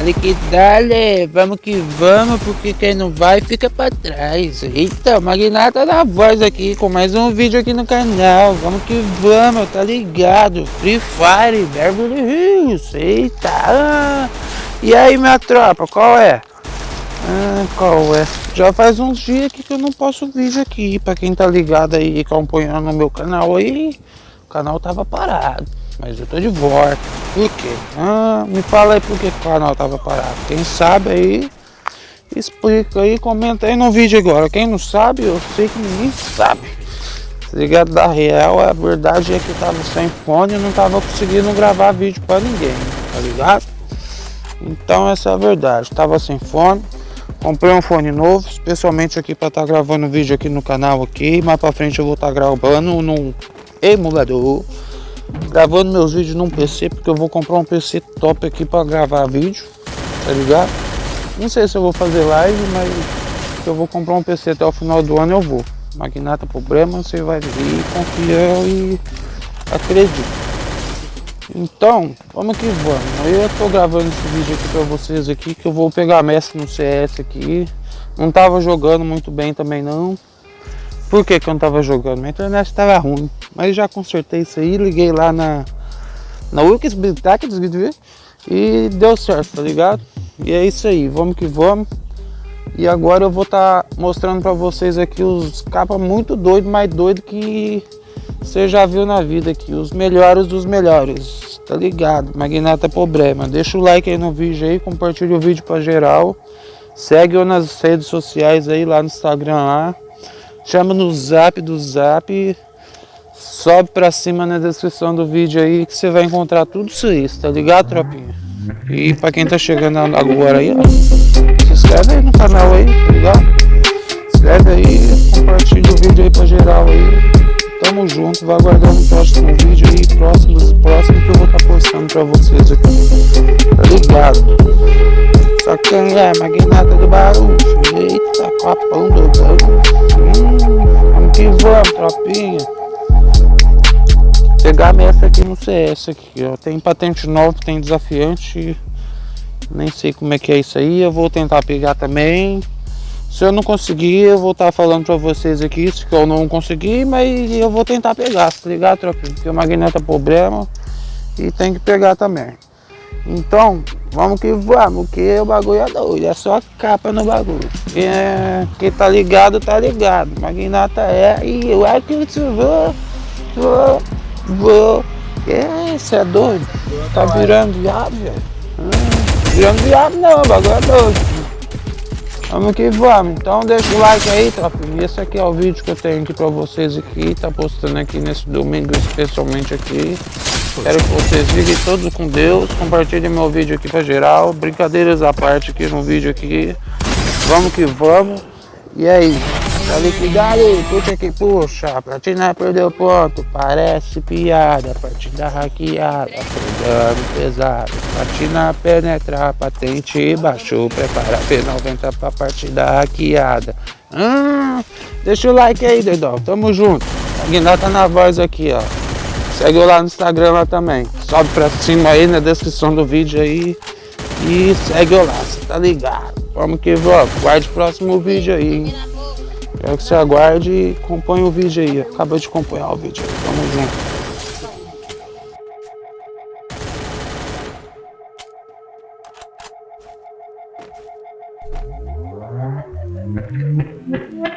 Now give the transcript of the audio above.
dale que dale, vamos que vamos, porque quem não vai fica pra trás. Eita, o Magnata da voz aqui com mais um vídeo aqui no canal. Vamos que vamos, tá ligado? Free Fire, Beverly Hills, eita. Ah. E aí, minha tropa, qual é? Ah, qual é? Já faz uns dias que eu não posto vídeo aqui, pra quem tá ligado aí, acompanhando no meu canal aí, o canal tava parado. Mas eu tô de volta. Por quê? Ah, me fala aí por que o canal tava parado. Quem sabe aí, explica aí, comenta aí no vídeo agora. Quem não sabe, eu sei que ninguém sabe. Tá ligado da real, a verdade é que eu tava sem fone e não tava conseguindo gravar vídeo pra ninguém, tá ligado? Então essa é a verdade, tava sem fone, comprei um fone novo, especialmente aqui para estar tá gravando vídeo aqui no canal aqui, mais para frente eu vou estar tá gravando num emulador gravando meus vídeos num PC, porque eu vou comprar um PC top aqui para gravar vídeo, tá ligado? Não sei se eu vou fazer live, mas eu vou comprar um PC até o final do ano eu vou. Magnata problema, você vai vir, confia e acredita. Então, vamos que vamos. Eu tô gravando esse vídeo aqui para vocês aqui, que eu vou pegar mestre no CS aqui. Não tava jogando muito bem também não. Por que, eu não tava jogando? Minha internet estava ruim. Mas já consertei isso aí, liguei lá na, na Wix e deu certo, tá ligado? E é isso aí, vamos que vamos. E agora eu vou estar tá mostrando para vocês aqui os capas muito doidos, mais doido que você já viu na vida aqui. Os melhores dos melhores, tá ligado? Magnata problema. Deixa o like aí no vídeo aí, compartilha o vídeo para geral. Segue eu nas redes sociais aí, lá no Instagram lá. Chama no zap do zap. Sobe pra cima na descrição do vídeo aí que você vai encontrar tudo isso tá ligado, tropinha? E pra quem tá chegando agora aí, ó, se inscreve aí no canal aí, tá ligado? Inscreve aí, compartilha o vídeo aí pra geral aí. Tamo junto, vai aguardando o próximo vídeo aí, próximos, próximo que eu vou estar tá postando pra vocês aqui. Tá ligado? Só quem é magnata do barulho, eita, copão do barulho. Hum, vamos que tropinha pegar a meta aqui no CS aqui, ó. Tem patente nova, tem desafiante. Nem sei como é que é isso aí. Eu vou tentar pegar também. Se eu não conseguir, eu vou estar tá falando pra vocês aqui se eu não conseguir, mas eu vou tentar pegar, tá ligado, tropinho? Porque o magneta é problema e tem que pegar também. Então, vamos que vamos, que o bagulho é doido, é só capa no bagulho. Quem, é, quem tá ligado, tá ligado. Magnata é e o é que eu vou, Vou. É, você é doido? Tá virando viado, velho? Hum, virando viado não, o bagulho é doido. Vamos que vamos. Então deixa o like aí, tropinha. Esse aqui é o vídeo que eu tenho aqui pra vocês aqui. Tá postando aqui nesse domingo, especialmente aqui. Quero que vocês fiquem todos com Deus. Compartilhem meu vídeo aqui pra geral. Brincadeiras à parte aqui no vídeo aqui. Vamos que vamos. E aí? Tá liquidado, puxa que puxa, platina perdeu ponto, parece piada, partida hackeada, pegando pesado, platina penetrar, patente baixou, prepara P90 pra partida hackeada. Hum, deixa o like aí, dedão, tamo junto. A tá na voz aqui, ó. Segue eu lá no Instagram lá também. Sobe pra cima aí na descrição do vídeo aí. E segue eu lá, cê tá ligado? Vamos que vamos. Guarde o próximo vídeo aí, hein? Quero que você aguarde e acompanhe o vídeo aí. Acabou de acompanhar o vídeo aí. Tamo junto.